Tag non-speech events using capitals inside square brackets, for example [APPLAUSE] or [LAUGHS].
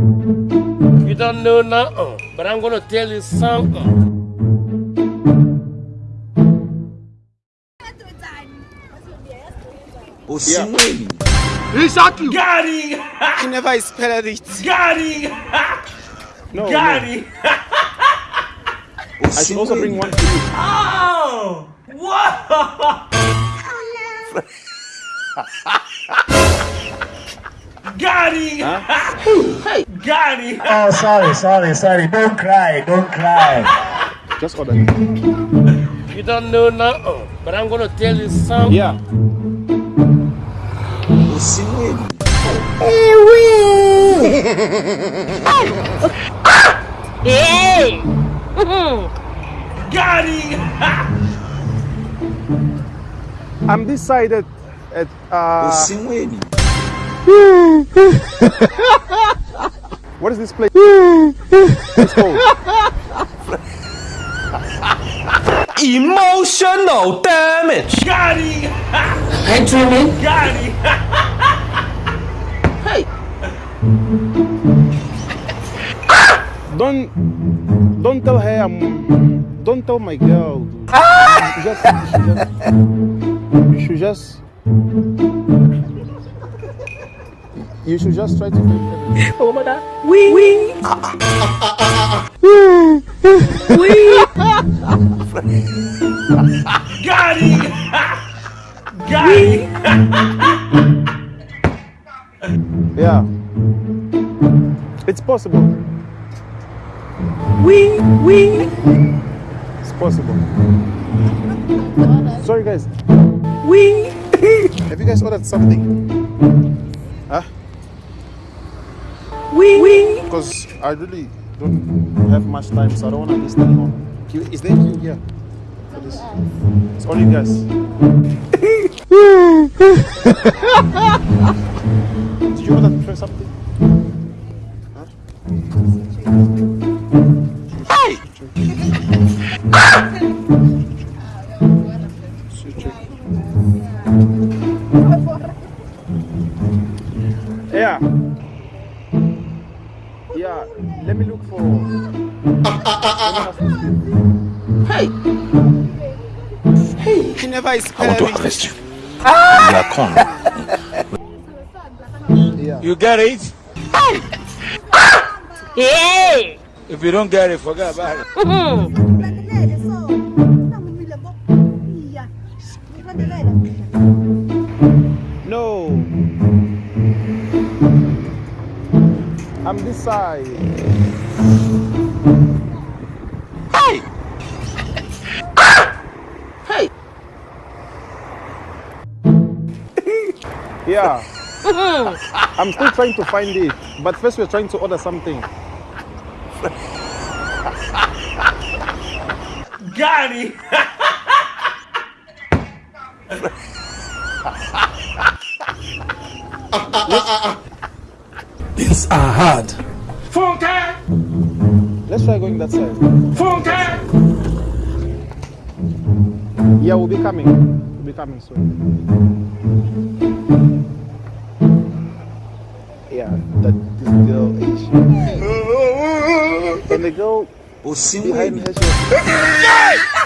You don't know nothing, uh, but I'm gonna tell you something. Uh. Osimhen. Exactly. Got him! He never spelled it. Got him! No, Got no. I should also bring one for you. Oh! Whoa! [LAUGHS] Got him! Got him! Oh, sorry, sorry, sorry. Don't cry, don't cry. Just order. You don't know nothing, but I'm gonna tell you something. Yeah. Osimhen. Hey! [LAUGHS] Got him! I'm decided side at, at uh, [LAUGHS] Osimhen. what is this place? it's called. Emotional damage. Got him! Hey, Truman. Got him! Don't don't tell her I'm don't tell my girl. You just, you should just you should just try to think Oh, my God. We, we. Got him! Got him! Yeah. It's possible. We, we. It's possible. Sorry guys. We. Have you guys ordered something? Huh? We, we. Because I really don't have much time, so I don't want to miss anyone. Queue- Is there? For this? It's only you guys. [LAUGHS] Did you order try something? [LAUGHS] Yeah. Yeah. Let me look for. He never spelled it. arrest you. You are con. Yeah. You get it? Ah! Hey! If you don't get it, forget about it. No. I'm this side. Hey! hey! [LAUGHS] yeah. I'm still trying to find it, but first we're trying to order something. Got him! [LAUGHS] Ah, ah, ah, Things are hard. Funke! Let's try going that side. Funke! Yeah, we'll be coming. We'll be coming soon. Yeah, that this girl eh, is. And the girl behind Osimhen. her, she was,